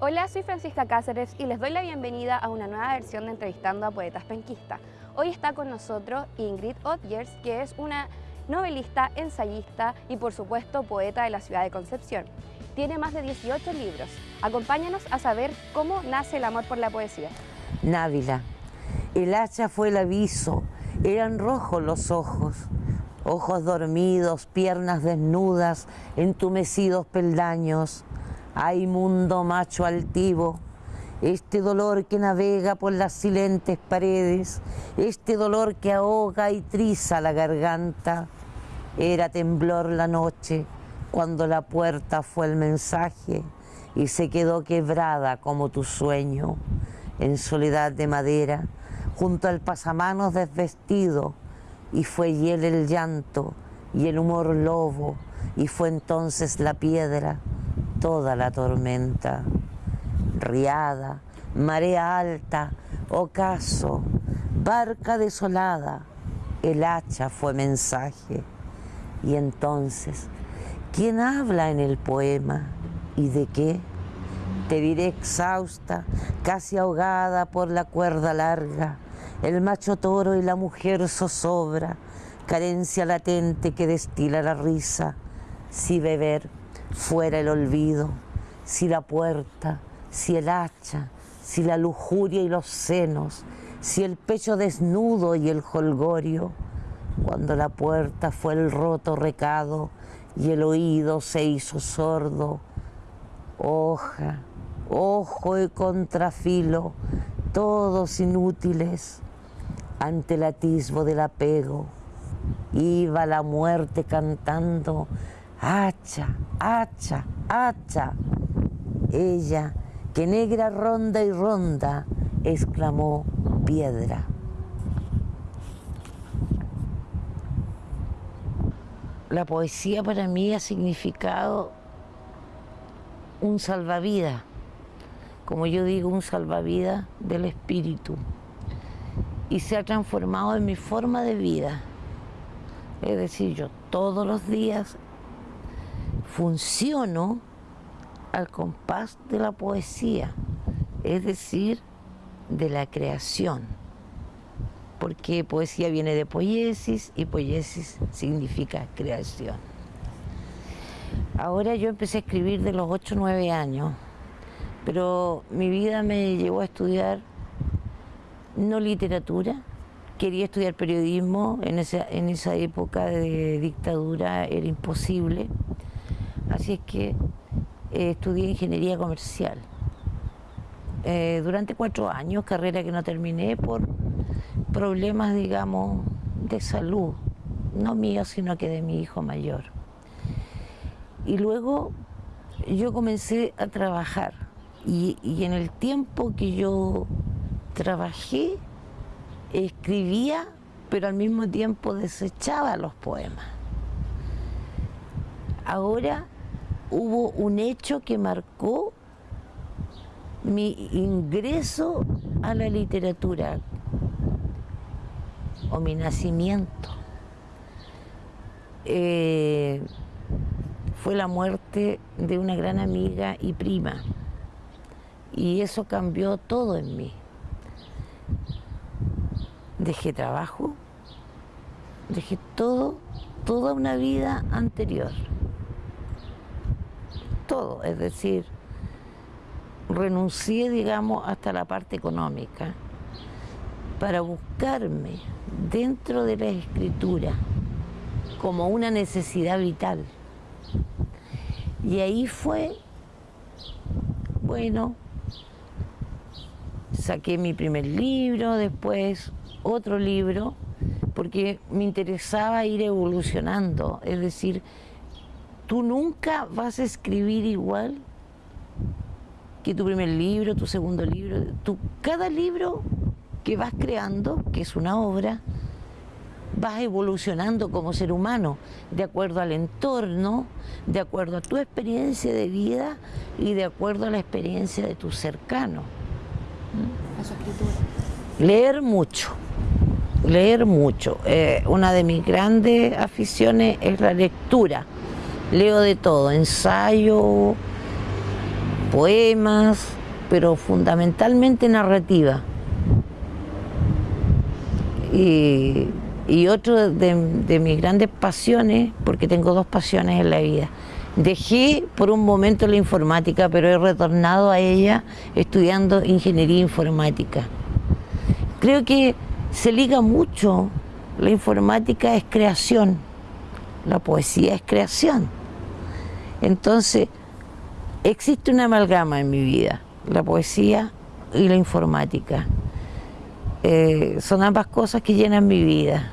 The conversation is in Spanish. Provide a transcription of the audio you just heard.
Hola, soy Francisca Cáceres y les doy la bienvenida a una nueva versión de Entrevistando a Poetas Penquistas. Hoy está con nosotros Ingrid Otgers, que es una novelista, ensayista y por supuesto poeta de la ciudad de Concepción. Tiene más de 18 libros. Acompáñanos a saber cómo nace el amor por la poesía. Návila. El hacha fue el aviso, eran rojos los ojos, ojos dormidos, piernas desnudas, entumecidos peldaños. Ay mundo macho altivo, este dolor que navega por las silentes paredes, este dolor que ahoga y triza la garganta. Era temblor la noche cuando la puerta fue el mensaje y se quedó quebrada como tu sueño, en soledad de madera, junto al pasamanos desvestido, y fue hiel el llanto y el humor lobo, y fue entonces la piedra, toda la tormenta riada, marea alta, ocaso, barca desolada, el hacha fue mensaje. Y entonces, ¿quién habla en el poema y de qué? Te diré exhausta, casi ahogada por la cuerda larga, el macho toro y la mujer zozobra, carencia latente que destila la risa, si beber fuera el olvido, si la puerta si el hacha, si la lujuria y los senos, si el pecho desnudo y el holgorio, cuando la puerta fue el roto recado y el oído se hizo sordo, hoja, ojo y contrafilo, todos inútiles ante el atisbo del apego. Iba la muerte cantando, hacha, hacha, hacha. Ella que negra ronda y ronda, exclamó piedra. La poesía para mí ha significado un salvavidas, como yo digo, un salvavidas del espíritu, y se ha transformado en mi forma de vida. Es decir, yo todos los días funciono al compás de la poesía, es decir, de la creación. Porque poesía viene de poiesis y poiesis significa creación. Ahora yo empecé a escribir de los 8 o 9 años, pero mi vida me llevó a estudiar no literatura, quería estudiar periodismo, en esa, en esa época de dictadura era imposible, así es que eh, estudié ingeniería comercial. Eh, durante cuatro años, carrera que no terminé por problemas, digamos, de salud, no mío, sino que de mi hijo mayor. Y luego yo comencé a trabajar y, y en el tiempo que yo trabajé, escribía, pero al mismo tiempo desechaba los poemas. Ahora hubo un hecho que marcó mi ingreso a la literatura o mi nacimiento. Eh, fue la muerte de una gran amiga y prima y eso cambió todo en mí. Dejé trabajo, dejé todo, toda una vida anterior todo, es decir, renuncié, digamos, hasta la parte económica para buscarme dentro de la escritura como una necesidad vital. Y ahí fue, bueno, saqué mi primer libro, después otro libro, porque me interesaba ir evolucionando, es decir, tú nunca vas a escribir igual que tu primer libro, tu segundo libro. Tu, cada libro que vas creando, que es una obra, vas evolucionando como ser humano, de acuerdo al entorno, de acuerdo a tu experiencia de vida y de acuerdo a la experiencia de tu cercano. Leer mucho, leer mucho. Eh, una de mis grandes aficiones es la lectura leo de todo, ensayo, poemas, pero fundamentalmente narrativa. Y, y otro de, de mis grandes pasiones, porque tengo dos pasiones en la vida, Dejé por un momento la informática, pero he retornado a ella estudiando ingeniería informática. Creo que se liga mucho, la informática es creación, la poesía es creación. Entonces, existe una amalgama en mi vida, la poesía y la informática. Eh, son ambas cosas que llenan mi vida.